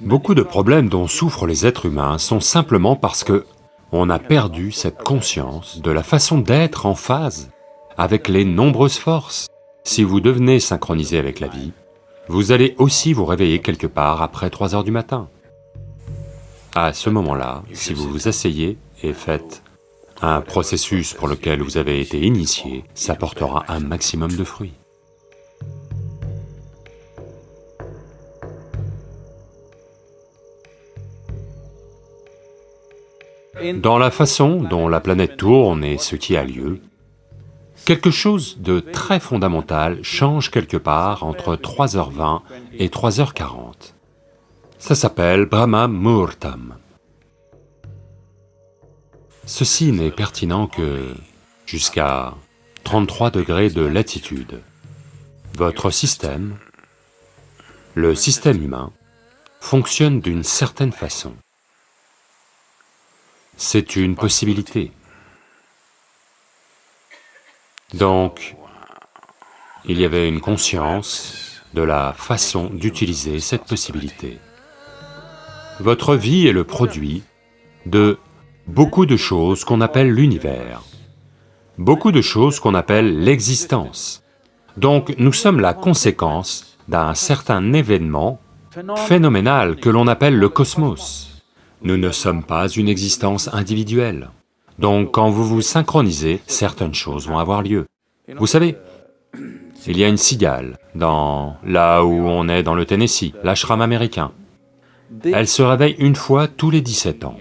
Beaucoup de problèmes dont souffrent les êtres humains sont simplement parce que on a perdu cette conscience de la façon d'être en phase avec les nombreuses forces. Si vous devenez synchronisé avec la vie, vous allez aussi vous réveiller quelque part après 3 heures du matin. À ce moment-là, si vous vous asseyez et faites un processus pour lequel vous avez été initié, ça portera un maximum de fruits. Dans la façon dont la planète tourne et ce qui a lieu, quelque chose de très fondamental change quelque part entre 3h20 et 3h40. Ça s'appelle Brahma Muhurtam. Ceci n'est pertinent que jusqu'à 33 degrés de latitude. Votre système, le système humain, fonctionne d'une certaine façon. C'est une possibilité. Donc, il y avait une conscience de la façon d'utiliser cette possibilité. Votre vie est le produit de beaucoup de choses qu'on appelle l'univers, beaucoup de choses qu'on appelle l'existence. Donc nous sommes la conséquence d'un certain événement phénoménal que l'on appelle le cosmos. Nous ne sommes pas une existence individuelle. Donc quand vous vous synchronisez, certaines choses vont avoir lieu. Vous savez, il y a une cigale dans... là où on est dans le Tennessee, l'ashram américain. Elle se réveille une fois tous les 17 ans.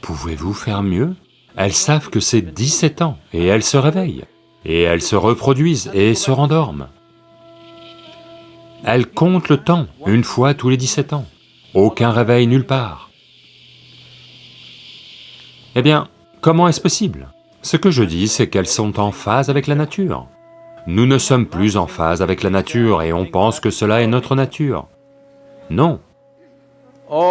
Pouvez-vous faire mieux? Elles savent que c'est 17 ans, et elles se réveillent, et elles se reproduisent et se rendorment. Elles comptent le temps, une fois tous les 17 ans. Aucun réveil nulle part. Eh bien, comment est-ce possible? Ce que je dis, c'est qu'elles sont en phase avec la nature. Nous ne sommes plus en phase avec la nature et on pense que cela est notre nature. Non.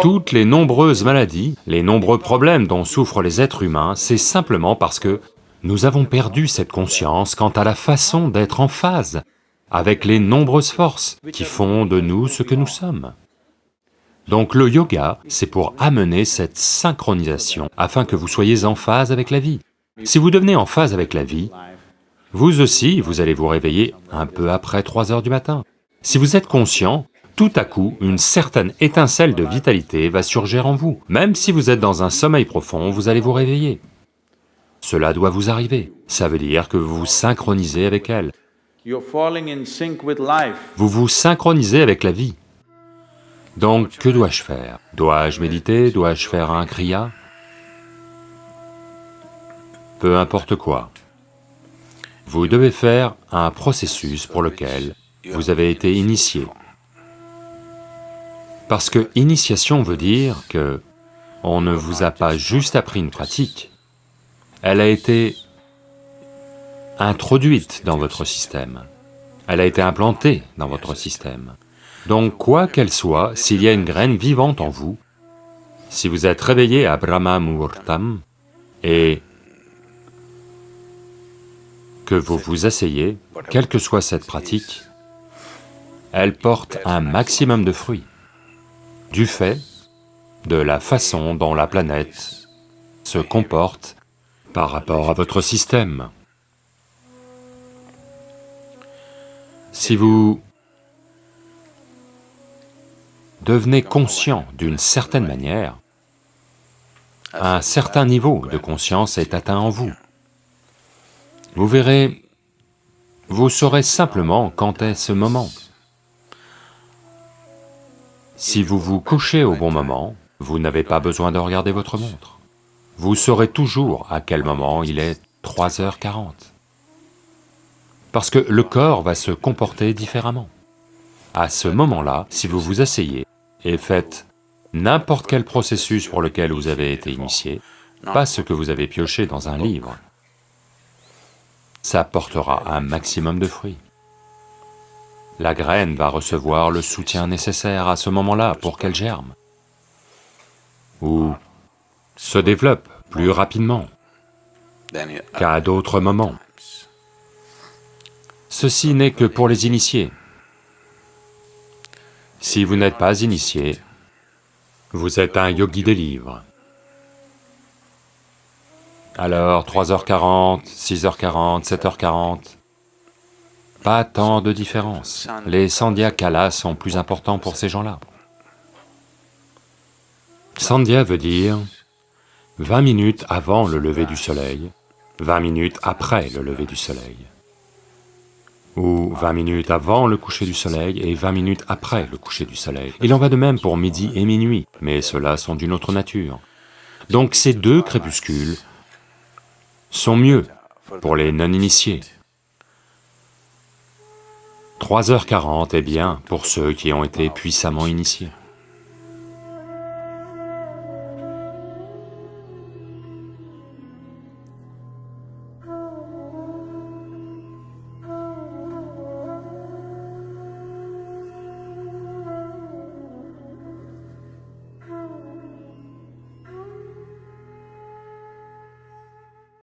Toutes les nombreuses maladies, les nombreux problèmes dont souffrent les êtres humains, c'est simplement parce que nous avons perdu cette conscience quant à la façon d'être en phase avec les nombreuses forces qui font de nous ce que nous sommes. Donc le yoga, c'est pour amener cette synchronisation afin que vous soyez en phase avec la vie. Si vous devenez en phase avec la vie, vous aussi, vous allez vous réveiller un peu après 3 heures du matin. Si vous êtes conscient, tout à coup, une certaine étincelle de vitalité va surgir en vous. Même si vous êtes dans un sommeil profond, vous allez vous réveiller. Cela doit vous arriver. Ça veut dire que vous vous synchronisez avec elle. Vous vous synchronisez avec la vie. Donc, que dois-je faire? Dois-je méditer? Dois-je faire un kriya? Peu importe quoi. Vous devez faire un processus pour lequel vous avez été initié. Parce que initiation veut dire que on ne vous a pas juste appris une pratique, elle a été introduite dans votre système, elle a été implantée dans votre système. Donc quoi qu'elle soit, s'il y a une graine vivante en vous, si vous êtes réveillé à Brahma Muhurtam et que vous vous asseyez, quelle que soit cette pratique, elle porte un maximum de fruits, du fait de la façon dont la planète se comporte par rapport à votre système. Si vous devenez conscient d'une certaine manière, un certain niveau de conscience est atteint en vous. Vous verrez, vous saurez simplement quand est ce moment. Si vous vous couchez au bon moment, vous n'avez pas besoin de regarder votre montre. Vous saurez toujours à quel moment il est 3h40. Parce que le corps va se comporter différemment. À ce moment-là, si vous vous asseyez, et faites n'importe quel processus pour lequel vous avez été initié, pas ce que vous avez pioché dans un livre. Ça portera un maximum de fruits. La graine va recevoir le soutien nécessaire à ce moment-là pour qu'elle germe, ou se développe plus rapidement qu'à d'autres moments. Ceci n'est que pour les initiés. Si vous n'êtes pas initié, vous êtes un yogi des livres. Alors 3h40, 6h40, 7h40, pas tant de différence. Les sandhya kalas sont plus importants pour ces gens-là. Sandhya veut dire 20 minutes avant le lever du soleil, 20 minutes après le lever du soleil, ou 20 minutes avant le coucher du soleil et 20 minutes après le coucher du soleil. Il en va de même pour midi et minuit, mais ceux-là sont d'une autre nature. Donc ces deux crépuscules sont mieux pour les non-initiés. 3h40 est bien pour ceux qui ont été puissamment initiés.